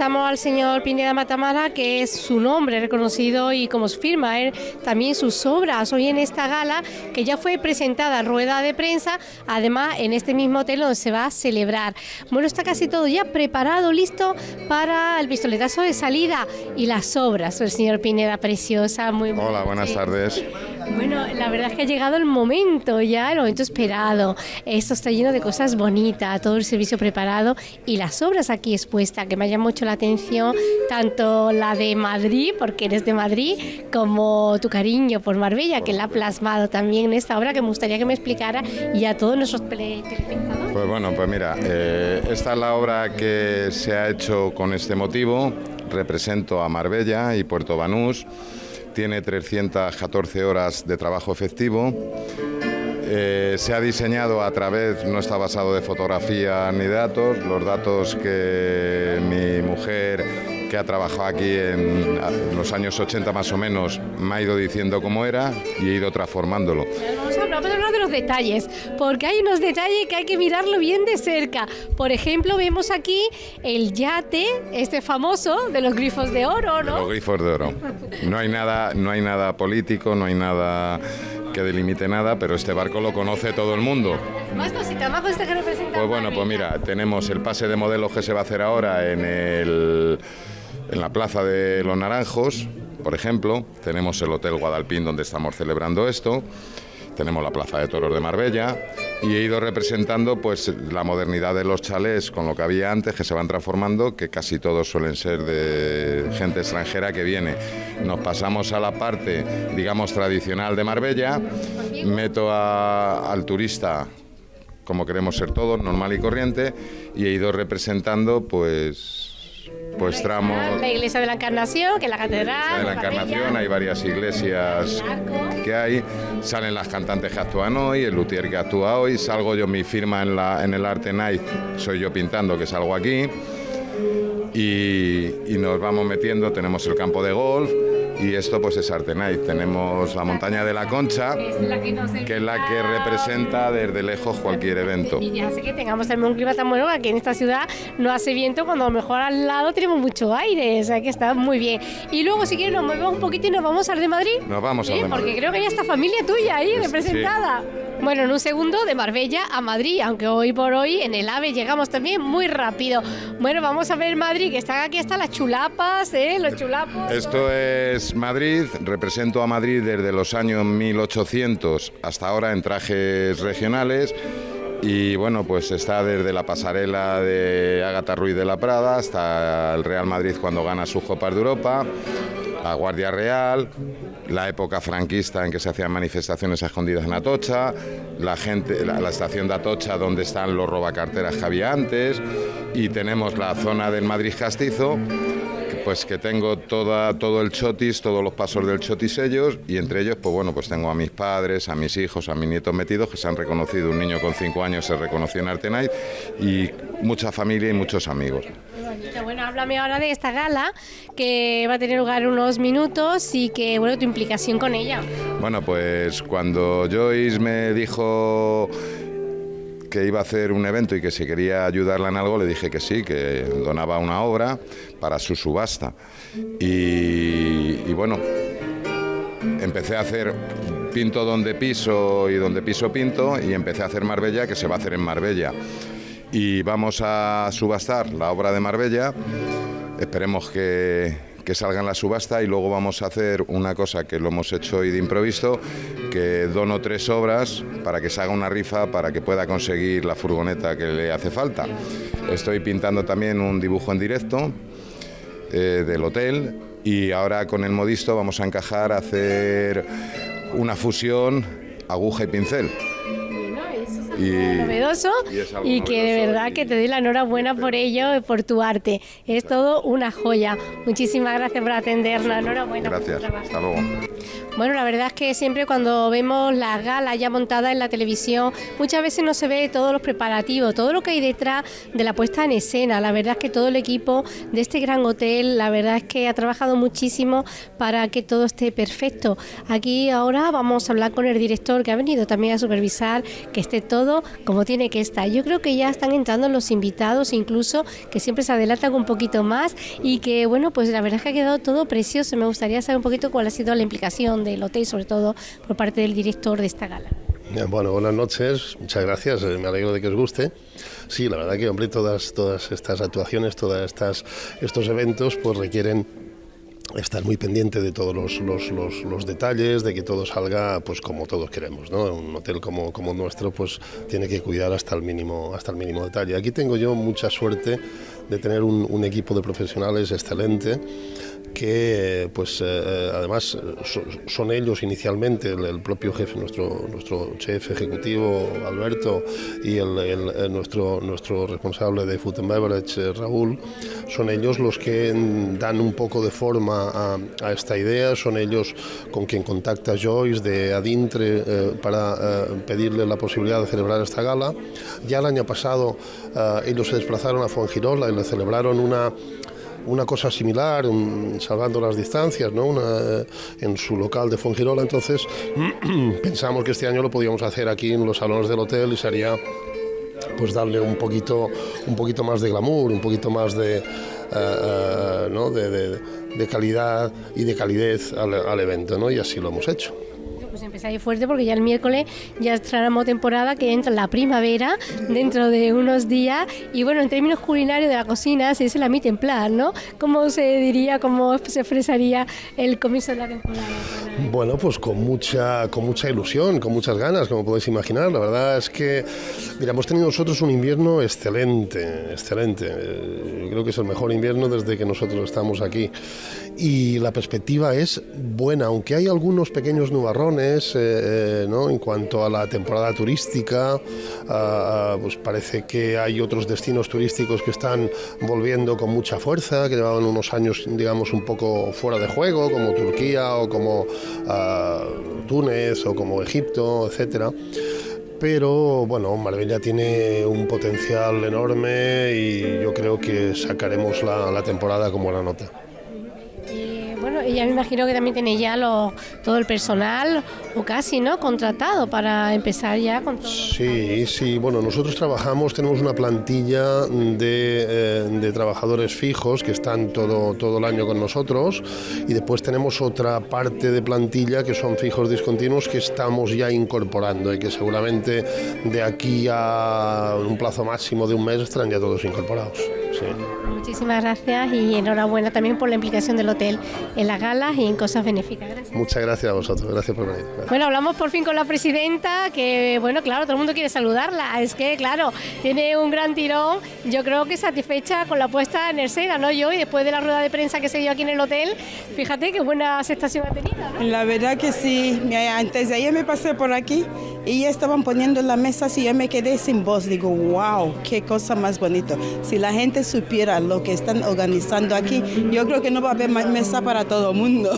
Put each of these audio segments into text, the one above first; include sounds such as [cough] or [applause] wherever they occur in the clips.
Entrevistamos al señor Pineda Matamara, que es su nombre reconocido y como su firma, él, también sus obras. Hoy en esta gala, que ya fue presentada rueda de prensa, además en este mismo hotel donde se va a celebrar. Bueno, está casi todo ya preparado, listo para el pistoletazo de salida y las obras. El señor Pineda, preciosa, muy Hola, buenas tardes. Bueno, la verdad es que ha llegado el momento ya, el momento esperado. Esto está lleno de cosas bonitas, todo el servicio preparado y las obras aquí expuestas, que me llama mucho la atención, tanto la de Madrid, porque eres de Madrid, como tu cariño por Marbella, que la ha plasmado también en esta obra, que me gustaría que me explicara y a todos nuestros telespectadores. Pues bueno, pues mira, eh, esta es la obra que se ha hecho con este motivo. Represento a Marbella y Puerto Banús tiene 314 horas de trabajo efectivo. Eh, se ha diseñado a través, no está basado de fotografía ni datos, los datos que mi mujer que ha trabajado aquí en, los años 80 más o menos, me ha ido diciendo cómo era y he ido transformándolo. Vamos a, hablar, de los detalles, porque hay unos detalles que hay que mirarlo bien de cerca. Por ejemplo, vemos aquí el yate, este famoso, de los grifos de oro, ¿no? los grifos de oro. No hay nada, no hay nada político, no hay nada que delimite nada, pero este barco lo conoce todo el mundo. Más cositas, más cositas que representan. Pues bueno, pues mira, tenemos el pase de modelos que se va a hacer ahora en el en la Plaza de los Naranjos, por ejemplo, tenemos el Hotel Guadalpín donde estamos celebrando esto, tenemos la Plaza de Toros de Marbella y he ido representando pues la modernidad de los chalés con lo que había antes que se van transformando, que casi todos suelen ser de gente extranjera que viene. Nos pasamos a la parte, digamos, tradicional de Marbella, meto al turista como queremos ser todos, normal y corriente, y he ido representando pues pues tramos... La iglesia de la Encarnación, que es la catedral. De la Encarnación, hay varias iglesias que hay. Salen las cantantes que actúan hoy, el luthier que actúa hoy. Salgo yo, mi firma en, la, en el Arte Night, soy yo pintando, que salgo aquí. Y, y nos vamos metiendo, tenemos el campo de golf y esto pues es Artenay. Tenemos la montaña de la Concha, que es la que representa desde lejos cualquier evento. Y ya sé que tengamos también un clima tan bueno, aquí en esta ciudad no hace viento, cuando a lo mejor al lado tenemos mucho aire, o sea que está muy bien. Y luego si quieres nos movemos un poquito y nos vamos al de Madrid. Nos vamos al de Madrid. Porque creo que ya está familia tuya ahí representada. Bueno, en un segundo de Marbella a Madrid, aunque hoy por hoy en el AVE llegamos también muy rápido. Bueno, vamos a ver Madrid, que están aquí hasta las chulapas, ¿eh? Los chulapos. Esto es Madrid, represento a Madrid desde los años 1800 hasta ahora en trajes regionales. Y bueno, pues está desde la pasarela de Ágata Ruiz de la Prada hasta el Real Madrid cuando gana sus Copas de Europa, la Guardia Real, la época franquista en que se hacían manifestaciones escondidas en Atocha, la, gente, la, estación de Atocha donde están los robacarteras que había antes y tenemos la zona del Madrid Castizo pues que tengo toda, todo el chotis, todos los pasos del chotis ellos y entre ellos pues bueno pues tengo a mis padres, a mis hijos, a mis nietos metidos que se han reconocido, un niño con cinco años se reconoció en Artenay y mucha familia y muchos amigos. Bueno, háblame ahora de esta gala que va a tener lugar unos minutos y que, bueno, tu implicación con ella. Bueno, pues cuando Joyce me dijo que iba a hacer un evento y que si quería ayudarla en algo, le dije que sí, que donaba una obra para su subasta. Y, y bueno, empecé a hacer pinto donde piso y donde piso pinto y empecé a hacer Marbella, que se va a hacer en Marbella. Y vamos a subastar la obra de Marbella, esperemos que, que salga en la subasta y luego vamos a hacer una cosa que lo hemos hecho hoy de improviso, que dono tres obras para que se haga una rifa para que pueda conseguir la furgoneta que le hace falta. Estoy pintando también un dibujo en directo eh, del hotel y ahora con el modisto vamos a encajar a hacer una fusión aguja y pincel y, novedoso y, que de verdad que te doy la enhorabuena por ello, por tu arte. Es todo una joya. Muchísimas gracias por atendernos. Enhorabuena. Gracias. Hasta luego. Bueno, la verdad es que siempre cuando vemos las galas ya montadas en la televisión, muchas veces no se ve todos los preparativos, todo lo que hay detrás de la puesta en escena. La verdad es que todo el equipo de este gran hotel, la verdad es que ha trabajado muchísimo para que todo esté perfecto. Aquí ahora vamos a hablar con el director que ha venido también a supervisar que esté todo como tiene que estar. Yo creo que ya están entrando los invitados, incluso que siempre se adelantan un poquito más y que bueno, pues la verdad es que ha quedado todo precioso. Me gustaría saber un poquito cuál ha sido la implicación del hotel, sobre todo por parte del director de esta gala. Bueno, buenas noches, muchas gracias, eh, me alegro de que os guste. Sí, la verdad que, hombre, todas, todas estas actuaciones, todos estos eventos, pues requieren estar muy pendiente de todos los, los, los, detalles, de que todo salga pues como todos queremos. ¿no? Un hotel como, como nuestro pues tiene que cuidar hasta el mínimo, hasta el mínimo detalle. Aquí tengo yo mucha suerte de tener un, un equipo de profesionales excelente que pues eh, eh, además son ellos inicialmente, el, propio jefe, nuestro, nuestro chef ejecutivo Alberto y el, nuestro, nuestro responsable de Food and Beverage eh, Raúl, son ellos los que dan un poco de forma a, esta idea, son ellos con quien contacta Joyce de Adintre para pedirle la posibilidad de celebrar esta gala. Ya el año pasado ellos se desplazaron a Fuengirola y le celebraron una una cosa similar, salvando las distancias, ¿no? Una, en su local de Fongirola. Entonces [clears throat] pensamos que este año lo podíamos hacer aquí en los salones del hotel y sería pues darle un poquito, un poquito más de glamour, un poquito más de, eh, eh, ¿no? de, de, calidad y de calidez al, al evento, ¿no? y así lo hemos hecho empezáis fuerte porque ya el miércoles ya estrenamos temporada que entra la primavera dentro de unos días y bueno, en términos culinarios de la cocina se dice la mi templar, ¿no? ¿Cómo se diría, cómo se expresaría el comienzo de la temporada? Bueno, pues con mucha, con mucha ilusión, con muchas ganas, como podéis imaginar. La verdad es que, mira, hemos tenido nosotros un invierno excelente, excelente. creo que es el mejor invierno desde que nosotros estamos aquí. Y la perspectiva es buena, aunque hay algunos pequeños nubarrones, eh, eh, ¿no? en cuanto a la temporada turística, pues parece que hay otros destinos turísticos que están volviendo con mucha fuerza, que llevaban unos años, digamos, un poco fuera de juego, como Turquía o como Túnez o como Egipto, etcétera pero bueno, Marbella tiene un potencial enorme y yo creo que sacaremos la temporada como la nota. Y ya me imagino que también tiene ya todo el personal, o casi, ¿no? Contratado para empezar ya con todo. Sí, sí. Bueno, nosotros trabajamos, tenemos una plantilla de, eh, de, trabajadores fijos que están todo, todo el año con nosotros y después tenemos otra parte de plantilla que son fijos discontinuos que estamos ya incorporando y que seguramente de aquí a un plazo máximo de un mes estarán ya todos incorporados. Muchísimas gracias y enhorabuena también por la implicación del hotel en las galas y en cosas benéficas. Muchas gracias a vosotros, gracias por venir. Bueno, hablamos por fin con la presidenta, que bueno, claro, todo el mundo quiere saludarla. Es que, claro, tiene un gran tirón. Yo creo que satisfecha con la puesta en escena, ¿no? Yo, y después de la rueda de prensa que se dio aquí en el hotel, fíjate qué buena aceptación ha tenido. La verdad que sí. Antes de ayer me pasé por aquí y ya estaban poniendo la mesa y yo me quedé sin voz. Digo, wow, qué cosa más bonita. Si la gente supiera lo que están organizando aquí, yo creo que no va a haber mesa para todo el mundo.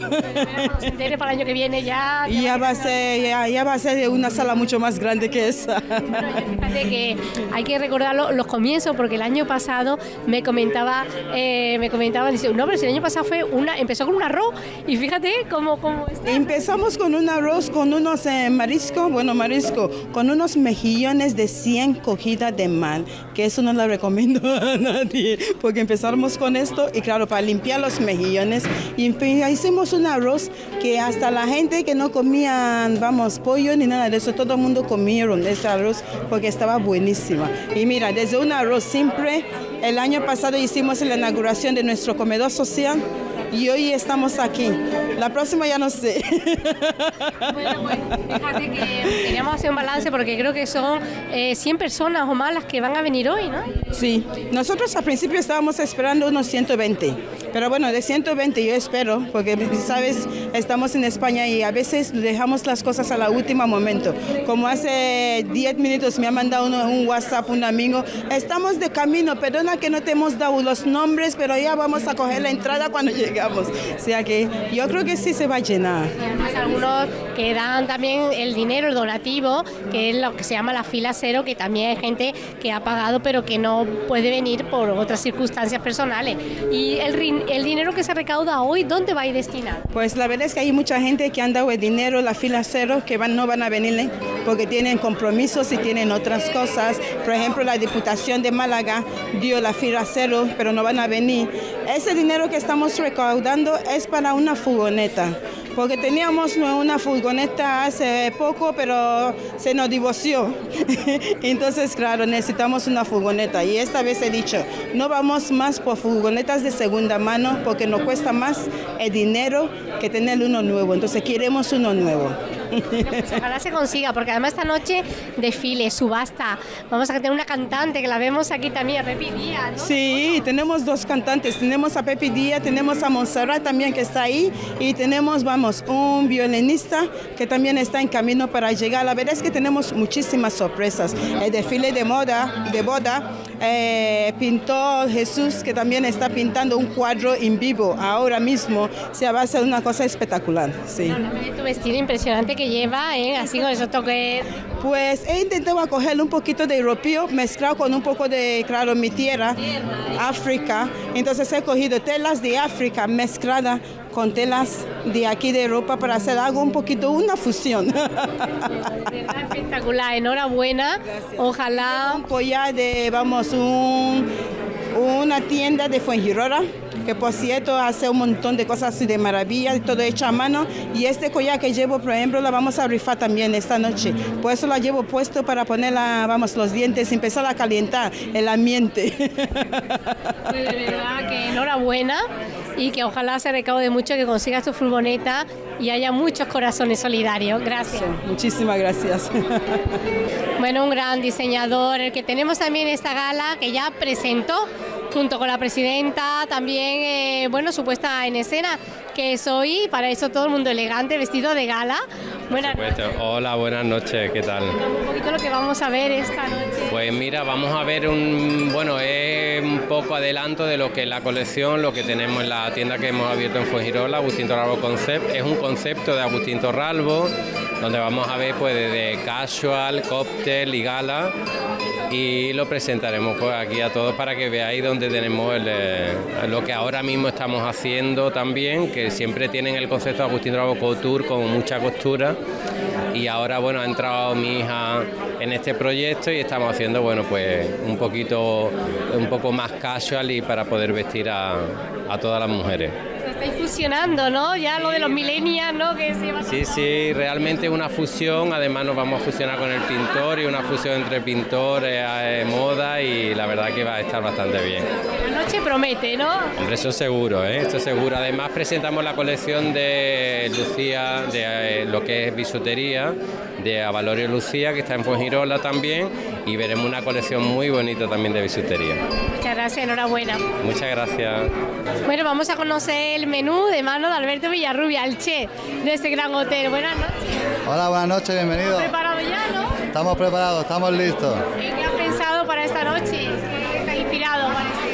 para el año que viene ya. Ya, va a ser, ya, va a ser una sala mucho más grande que esa. fíjate que hay que recordar los, comienzos, porque el año pasado me comentaba, eh, me comentaban, dice, no, pero si el año pasado fue una, empezó con un arroz y fíjate cómo, cómo está. Empezamos con un arroz, con unos eh, mariscos, bueno, marisco, con unos mejillones de 100 cogidas de mar, que eso no lo recomiendo [laughs] a nadie, [laughs] porque empezamos con esto y claro, para limpiar los mejillones, y hicimos un arroz que hasta la gente que no comían, vamos, pollo ni nada de eso, todo el mundo comieron ese arroz porque estaba buenísima. Y mira, desde un arroz simple, el año pasado hicimos la inauguración de nuestro comedor social y hoy estamos aquí. La próxima ya no sé. Bueno, bueno, fíjate que queríamos hacer un balance porque creo que son 100 eh, personas o más las que van a venir hoy, ¿no? Sí, nosotros al principio estábamos esperando unos 120 Pero bueno, de 120 yo espero, porque sabes, estamos en España y a veces dejamos las cosas a la última momento. Como hace 10 minutos me ha mandado un WhatsApp un amigo, estamos de camino, perdona que no te hemos dado los nombres, pero ya vamos a coger la entrada cuando [laughs] llegamos. O sea que yo creo que sí se va a llenar. Y además algunos que dan también el dinero, el donativo, que es lo que se llama la fila cero, que también hay gente que ha pagado pero que no puede venir por otras circunstancias personales. Y el, el dinero que se recauda hoy, ¿dónde va a ir destinado? Pues la verdad es que hay mucha gente que han dado el dinero, la fila cero, que van, no van a venir ¿eh? porque tienen compromisos y tienen otras cosas. Por ejemplo, la Diputación de Málaga dio la fila cero, pero no van a venir. Ese dinero que estamos recaudando es para una furgoneta porque teníamos una furgoneta hace poco, pero se nos divorció. [laughs] Entonces, claro, necesitamos una furgoneta. Y esta vez he dicho, no vamos más por furgonetas de segunda mano porque nos cuesta más el dinero que tener uno nuevo. Entonces, queremos uno nuevo. Pues ojalá se consiga, porque además esta noche desfile, subasta. Vamos a tener una cantante que la vemos aquí también, Pepi Díaz. Sí, tenemos dos cantantes. Tenemos a Pepi Díaz, tenemos a Montserrat también que está ahí y tenemos, vamos, un violinista que también está en camino para llegar. La verdad es que tenemos muchísimas sorpresas. El desfile de moda, de boda, eh, pintó Jesús que también está pintando un cuadro en vivo ahora mismo. se va a una cosa espectacular. Sí. tu vestido impresionante que lleva, ¿eh? así con esos toques. Pues he intentado coger un poquito de europeo mezclado con un poco de, claro, mi tierra, África. Entonces he cogido telas de África mezclada con telas de aquí de Europa para hacer algo un poquito, una fusión. [laughs] Espectacular, enhorabuena. Ojalá. Un collar de, vamos, un, una tienda de Fuengirola que por cierto hace un montón de cosas de maravilla, todo hecho a mano. Y este collar que llevo, por ejemplo, la vamos a rifar también esta noche. Por eso la llevo puesto para ponerla, vamos, los dientes empezar a calentar el ambiente. Pues de verdad que enhorabuena y que ojalá se recaude mucho, que consigas tu furgoneta y haya muchos corazones solidarios. Gracias. muchísimas gracias. Bueno, un gran diseñador, el que tenemos también esta gala que ya presentó junto con la presidenta, también, eh, bueno, su puesta en escena, que soy, para eso todo el mundo elegante, vestido de gala. Buenas noches. Hola, buenas noches, ¿qué tal? Un poquito lo que vamos a ver esta noche. Pues mira, vamos a ver un, bueno, es un poco adelanto de lo que es la colección, lo que tenemos en la tienda que hemos abierto en Fuengirola, Agustín Torralbo Concept. Es un concepto de Agustín Torralbo, donde vamos a ver pues desde casual, cóctel y gala y lo presentaremos pues, aquí a todos para que veáis dónde tenemos eh, lo que ahora mismo estamos haciendo también, que siempre tienen el concepto de Agustín Bravo Couture con mucha costura y ahora bueno ha entrado mi hija en este proyecto y estamos haciendo bueno pues un poquito un poco más casual y para poder vestir a, a todas las mujeres estáis fusionando, ¿no? Ya lo de los millennials, ¿no? Que sí, sí, realmente una fusión, además nos vamos a fusionar con el pintor y una fusión entre pintor, eh, moda y la verdad que va a estar bastante bien. La noche promete, ¿no? Hombre, eso seguro, ¿eh? Esto seguro. Además presentamos la colección de Lucía, de eh, lo que es bisutería, de Avalorio Lucía, que está en Fuengirola también, y veremos una colección muy bonita también de bisutería. Muchas gracias, enhorabuena. Muchas gracias. Bueno, vamos a conocer el menú de mano de Alberto Villarrubia, el chef de este gran hotel. Buenas noches. Hola, buenas noches, bienvenido. ¿Estamos preparados ya, no? Estamos preparados, estamos listos. ¿Qué has pensado para esta noche? ¿Qué está inspirado?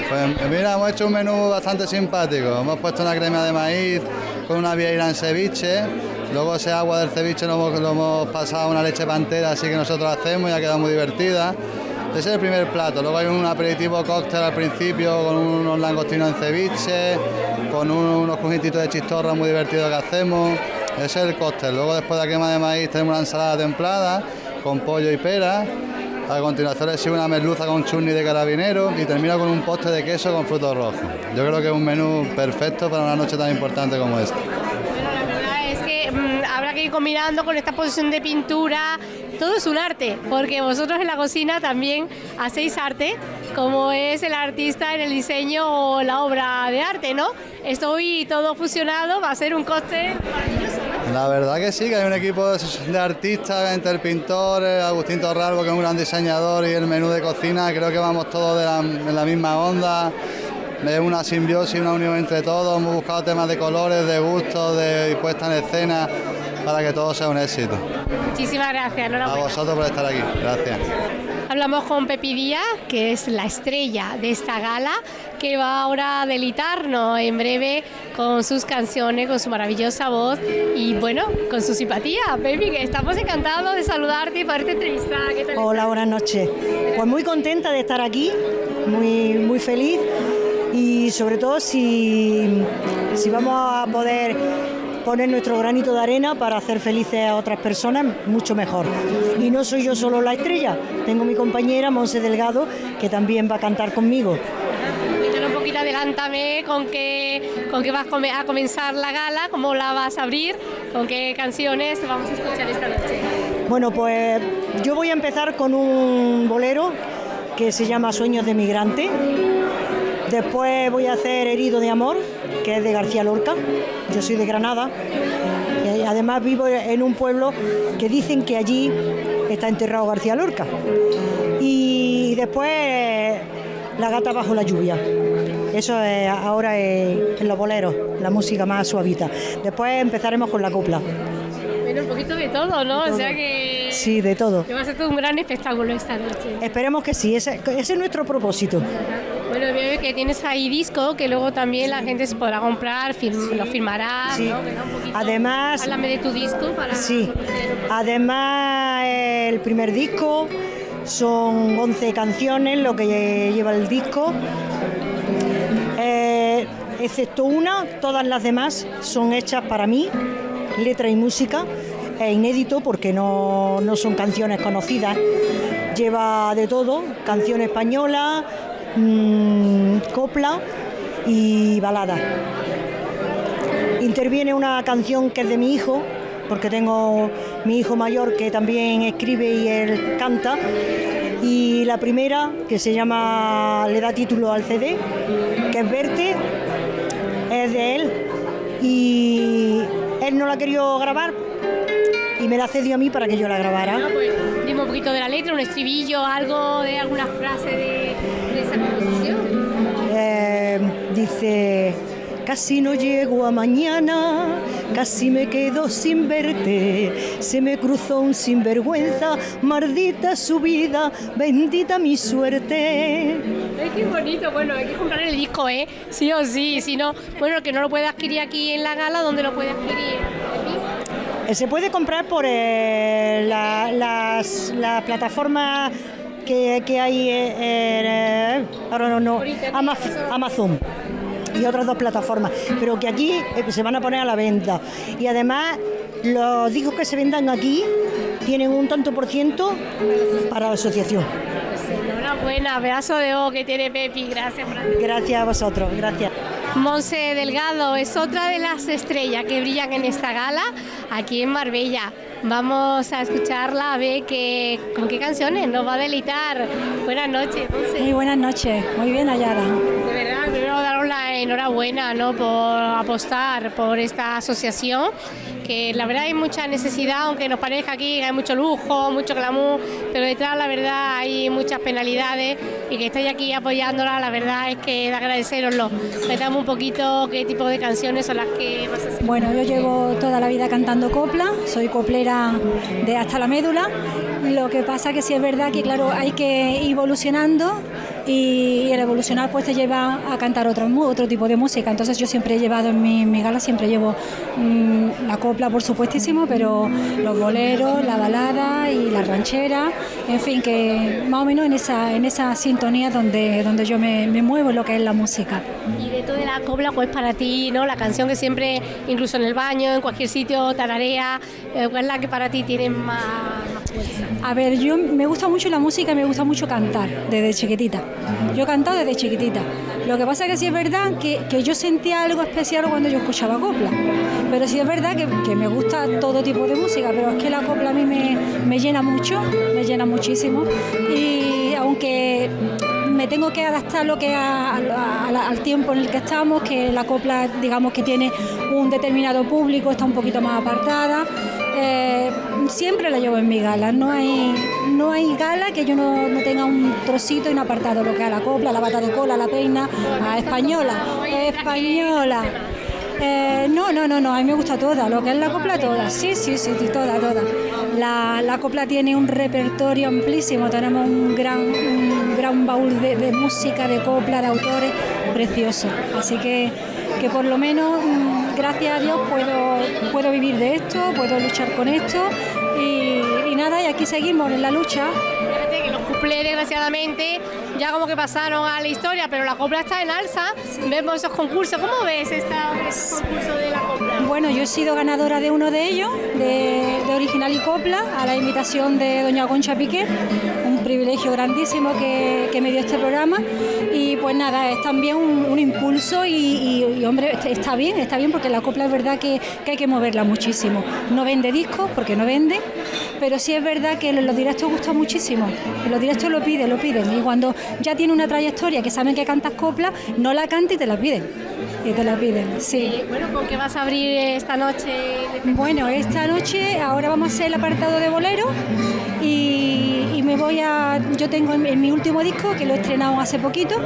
Pues mira, hemos hecho un menú bastante simpático. Hemos puesto una crema de maíz con una vieira en ceviche. Luego ese agua del ceviche lo hemos, pasado a una leche pantera, así que nosotros hacemos y ha quedado muy divertida. Ese es el primer plato. Luego hay un aperitivo cóctel al principio con unos langostinos en ceviche, con unos congititos de chistorra muy divertidos que hacemos. Ese es el cóctel. Luego después de la crema de maíz tenemos una ensalada templada con pollo y pera. A continuación le sigue una merluza con chutney de carabinero y termina con un postre de queso con frutos rojos. Yo creo que es un menú perfecto para una noche tan importante como esta. Combinando con esta posición de pintura, todo es un arte, porque vosotros en la cocina también hacéis arte, como es el artista en el diseño o la obra de arte, ¿no? Esto hoy todo fusionado va a ser un coste. La verdad que sí, que hay un equipo de artistas entre el pintor, Agustín Torralbo, que es un gran diseñador, y el menú de cocina, creo que vamos todos de en la misma onda es una simbiosis, una unión entre todos, hemos buscado temas de colores, de gustos, de puesta en escena, para que todo sea un éxito. Muchísimas gracias, A vosotros por estar aquí, gracias. Hablamos con Pepi Díaz, que es la estrella de esta gala, que va ahora a delitarnos en breve con sus canciones, con su maravillosa voz y bueno, con su simpatía. Pepi, que estamos encantados de saludarte y poderte entrevistar. ¿Qué tal Hola, estás? buenas noches. Pues muy contenta de estar aquí, muy, muy feliz y sobre todo si, si vamos a poder poner nuestro granito de arena para hacer felices a otras personas, mucho mejor. Y no soy yo solo la estrella, tengo mi compañera Monse Delgado que también va a cantar conmigo. Cuéntanos un poquito, adelántame con qué, con qué vas a comenzar la gala, cómo la vas a abrir, con qué canciones vamos a escuchar esta noche. Bueno, pues yo voy a empezar con un bolero que se llama Sueños de Migrante. Después voy a hacer Herido de Amor, que es de García Lorca. Yo soy de Granada. Y además vivo en un pueblo que dicen que allí está enterrado García Lorca. Y después La gata bajo la lluvia. Eso es ahora es en los boleros, la música más suavita. Después empezaremos con la copla. Bueno, un poquito de todo, ¿no? O sea que, Sí, de todo. que va a ser todo un gran espectáculo esta noche. Esperemos que sí, ese, ese es nuestro propósito. Bueno, veo que tienes ahí disco que luego también la gente se podrá comprar, firm- lo firmará, Sí. ¿no? Poquito- Además- Háblame de tu disco para... Sí, además el primer disco son 11 canciones lo que lleva el disco. Eh, excepto una, todas las demás son hechas para mí, letra y música. Es inédito porque no, no son canciones conocidas. Lleva de todo, canción española, mm, copla y balada. Interviene una canción que es de mi hijo, porque tengo mi hijo mayor que también escribe y él canta. Y la primera, que se llama, le da título al CD, que es Verte, es de él. Y él no la querido grabar y me la cedió a mí para que yo la grabara. Ah, pues, dime un poquito de la letra, un estribillo, algo de alguna frase de, de esa composición. Eh, dice, casi no llego a mañana, casi me quedo sin verte, se me cruzó un sinvergüenza, maldita su vida, bendita mi suerte. Ay, qué bonito, bueno, hay que comprar el disco, ¿eh? Sí o sí, si no, bueno, que no lo puede adquirir aquí en la gala, ¿dónde lo puede adquirir? Eh, Se puede comprar por eh, la- las, las plataformas que, que hay, eh, eh, ahora no. Amazon y otras dos plataformas, pero que aquí eh, se van a poner a la venta. Y además, los discos que se vendan aquí tienen un tanto por ciento para la asociación. Enhorabuena, pedazo de O que tiene Pepi, gracias. por Gracias a vosotros, gracias. Monse Delgado es otra de las estrellas que brillan en esta gala aquí en Marbella. Vamos a escucharla a ver qué, con qué canciones nos va a deleitar. Buenas noches. Muy buenas noches, muy bien hallada. De verdad, enhorabuena ¿no? por apostar por esta asociación, que la verdad hay mucha necesidad, aunque nos parezca aquí hay mucho lujo, mucho glamour, pero detrás la verdad hay muchas penalidades y que estáis aquí apoyándola, la verdad es que de agradeceroslo. Cuéntame un poquito qué tipo de canciones son las que vas a hacer. Bueno, yo llevo toda la vida cantando copla, soy coplera de hasta la médula. Lo que pasa que sí es verdad que claro, hay que ir evolucionando y el evolucionar pues te lleva a cantar otro, otro tipo de música. Entonces yo siempre he llevado en mi, mi gala, siempre llevo mm, la copla por supuestísimo, pero los boleros, la balada y la ranchera, en fin, que más o menos en esa, en esa sintonía donde, donde yo me, me muevo en lo que es la música. Y de toda la cobla, pues para ti, ¿no? La canción que siempre, incluso en el baño, en cualquier sitio, tararea, eh, ¿cuál es la que para ti tiene más? A ver, yo me gusta mucho la música y me gusta mucho cantar desde chiquitita. Yo he cantado desde chiquitita. Lo que pasa es que sí es verdad que, que yo sentía algo especial cuando yo escuchaba copla. Pero sí es verdad que, que me gusta todo tipo de música, pero es que la copla a mí me, me llena mucho, me llena muchísimo. Y aunque me tengo que adaptar lo que a- a- a- al tiempo en el que estamos, que la copla digamos que tiene un determinado público, está un poquito más apartada. eh, siempre la llevo en mi gala. No hay, no hay gala que yo no, no tenga un trocito y un apartado, lo que a la copla, la bata de cola, la peina, a española, española. Eh, no, no, no, no, a mí me gusta toda, lo que es la copla toda, sí, sí, sí, toda, toda. La, la copla tiene un repertorio amplísimo, tenemos un gran, gran baúl de, de música, de copla, de autores, precioso. Así que, que por lo menos, mm, gracias a Dios, puedo, puedo vivir de esto, puedo luchar con esto y, y nada, y aquí seguimos en la lucha. Fíjate que los cuplés, desgraciadamente, ya como que pasaron a la historia, pero la copla está en alza. Vemos esos concursos. ¿Cómo ves esta, este concurso de la copla? Bueno, yo he sido ganadora de uno de ellos, de, de Original y Copla, a la invitación de doña Concha Piqué, un privilegio grandísimo que, que me dio este programa. Y pues nada, es también un, un impulso y, y- y, hombre, está bien, está bien porque la copla es verdad que, que hay que moverla muchísimo. No vende discos porque no vende, pero sí es verdad que los directos gusta muchísimo. Los directos lo piden, lo piden. Y cuando ya tiene una trayectoria que saben que cantas copla, no la canta y te la piden. Y te la piden, sí. Bueno, ¿con qué vas a abrir esta noche? Bueno, esta noche ahora vamos a hacer el apartado de bolero y me voy a. Yo tengo en, mi último disco, que lo he estrenado hace poquito,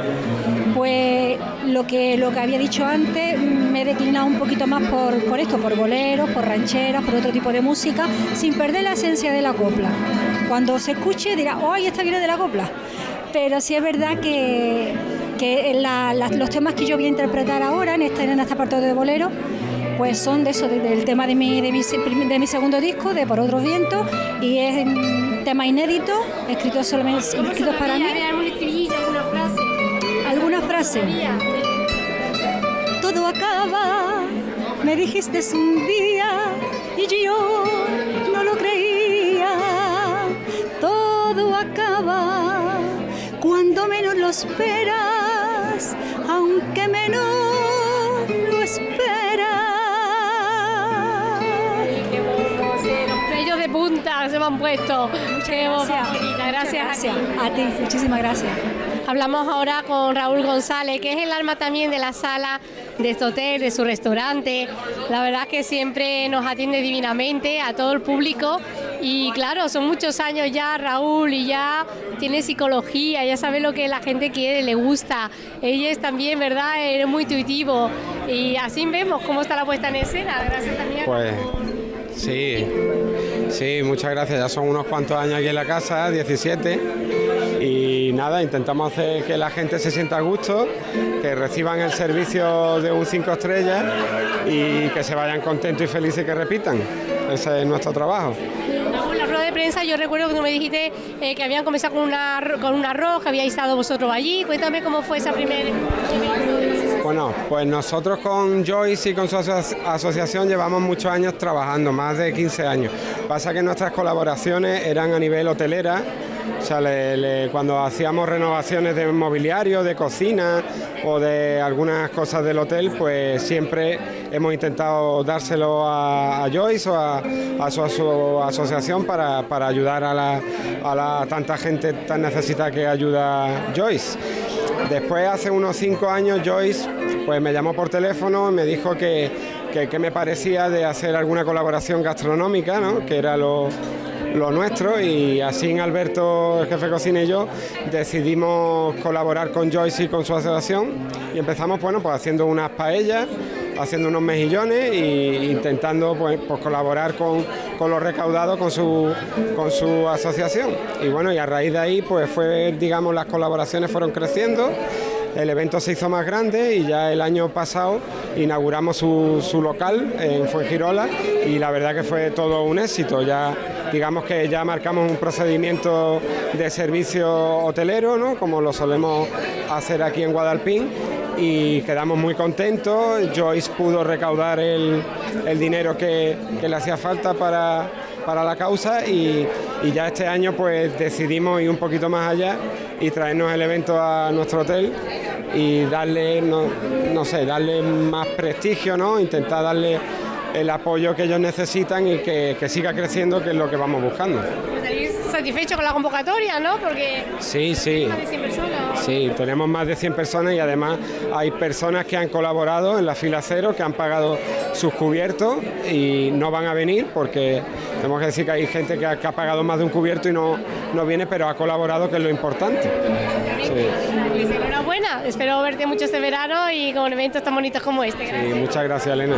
pues lo que, lo que había dicho antes, me he declinado un poquito más por, por esto, por boleros, por rancheras, por otro tipo de música, sin perder la esencia de la copla. Cuando se escuche dirá, ¡ay, esta viene de la copla! Pero sí es verdad que, que los temas que yo voy a interpretar ahora en este, en este apartado de bolero, pues son de eso, de- del tema de mi, de, mi, de mi segundo disco, de Por Otros Vientos, y es un tema inédito, escrito solamente escritos para mí. ¿Algún estribillo, alguna frase? ¿Alguna frase? Todo acaba, me dijiste un día y yo no lo creía. Todo acaba cuando menos lo esperas, me han puesto. Qué voz gracias. más bonita, gracias. Gracias. a ti. A ti, muchísimas gracias. Hablamos ahora con Raúl González, que es el alma también de la sala de este hotel, de su restaurante. La verdad que siempre nos atiende divinamente a todo el público. Y claro, son muchos años ya, Raúl, y ya tiene psicología, ya sabe lo que la gente quiere, le gusta. Ella es también, ¿verdad? Eres muy intuitivo. Y así vemos cómo está la puesta en escena. Gracias también a Pues sí, sí, muchas gracias. Ya son unos cuantos años aquí en la casa, 17. Y nada, intentamos hacer que la gente se sienta a gusto, que reciban el servicio de un 5 estrellas y que se vayan contentos y felices y que repitan. Ese es nuestro trabajo. La rueda de prensa, yo recuerdo que tú me dijiste eh, que habían comenzado con, una, con un arroz, que habíais estado vosotros allí. Cuéntame cómo fue esa primera Bueno, pues nosotros con Joyce y con su aso- asociación llevamos muchos años trabajando, más de 15 años. Pasa que nuestras colaboraciones eran a nivel hotelera, o sea, cuando hacíamos renovaciones de mobiliario, de cocina o de algunas cosas del hotel, pues siempre hemos intentado dárselo a, Joyce o a, su, asociación para, ayudar a, la, tanta gente tan necesitada que ayuda Joyce. Después, hace unos cinco años, Joyce pues, me llamó por teléfono y me dijo que, que, me parecía de hacer alguna colaboración gastronómica, ¿no? que era lo, lo nuestro, y así Alberto, el jefe de cocina y yo decidimos colaborar con Joyce y con su asociación y empezamos bueno, pues, haciendo unas paellas, haciendo unos mejillones e intentando pues, pues, colaborar con, con lo recaudado con su, con su asociación. Y bueno, y a raíz de ahí pues fue, digamos, las colaboraciones fueron creciendo. El evento se hizo más grande y ya el año pasado inauguramos su, su local en Fuengirola y la verdad que fue todo un éxito. Ya digamos que ya marcamos un procedimiento de servicio hotelero, ¿no? como lo solemos hacer aquí en Guadalpín y quedamos muy contentos. Joyce pudo recaudar el, el dinero que, que le hacía falta para, para la causa y, y ya este año pues decidimos ir un poquito más allá y traernos el evento a nuestro hotel y darle, no, no sé, darle más prestigio, ¿no? intentar darle el apoyo que ellos necesitan y que, que siga creciendo, que es lo que vamos buscando. Satisfecho con la convocatoria, ¿no? Porque sí, sí. más de 100 personas. Sí, tenemos más de 100 personas y además hay personas que han colaborado en la fila cero, que han pagado sus cubiertos y no van a venir porque tenemos que decir que hay gente que ha, que ha pagado más de un cubierto y no, no viene, pero ha colaborado, que es lo importante. Pues enhorabuena, espero verte mucho este verano y con eventos tan bonitos como este. Sí, muchas gracias, Elena.